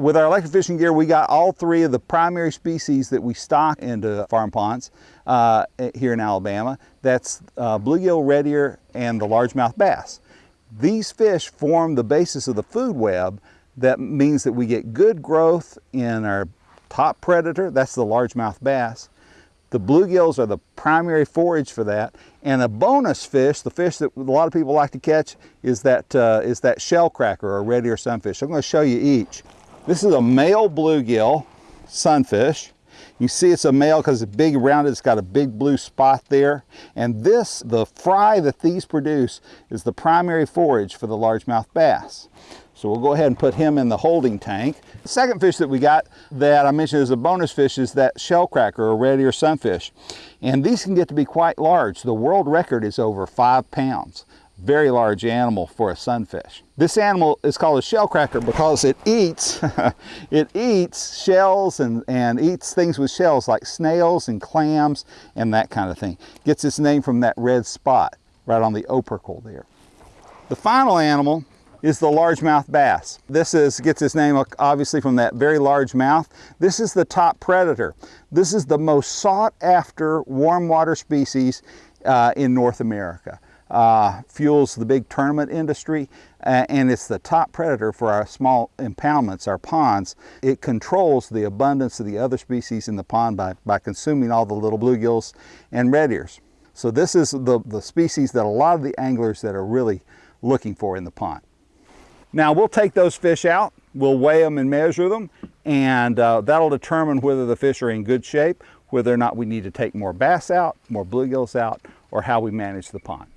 with our electric fishing gear, we got all three of the primary species that we stock into farm ponds uh, here in Alabama. That's uh, bluegill, red ear, and the largemouth bass. These fish form the basis of the food web that means that we get good growth in our top predator, that's the largemouth bass. The bluegills are the primary forage for that. And a bonus fish, the fish that a lot of people like to catch, is that, uh, is that shellcracker or red ear sunfish. I'm going to show you each. This is a male bluegill sunfish. You see it's a male because it's big rounded, it. It's got a big blue spot there. And this, the fry that these produce, is the primary forage for the largemouth bass. So we'll go ahead and put him in the holding tank. The second fish that we got that I mentioned as a bonus fish is that shellcracker or red ear sunfish. And these can get to be quite large. The world record is over five pounds very large animal for a sunfish. This animal is called a shellcracker because it eats, it eats shells and, and eats things with shells like snails and clams and that kind of thing. Gets its name from that red spot right on the opercle there. The final animal is the largemouth bass. This is, gets its name obviously from that very large mouth. This is the top predator. This is the most sought after warm water species uh, in North America. Uh, fuels the big tournament industry uh, and it's the top predator for our small impoundments, our ponds. It controls the abundance of the other species in the pond by, by consuming all the little bluegills and red ears. So this is the, the species that a lot of the anglers that are really looking for in the pond. Now we'll take those fish out, we'll weigh them and measure them, and uh, that'll determine whether the fish are in good shape, whether or not we need to take more bass out, more bluegills out, or how we manage the pond.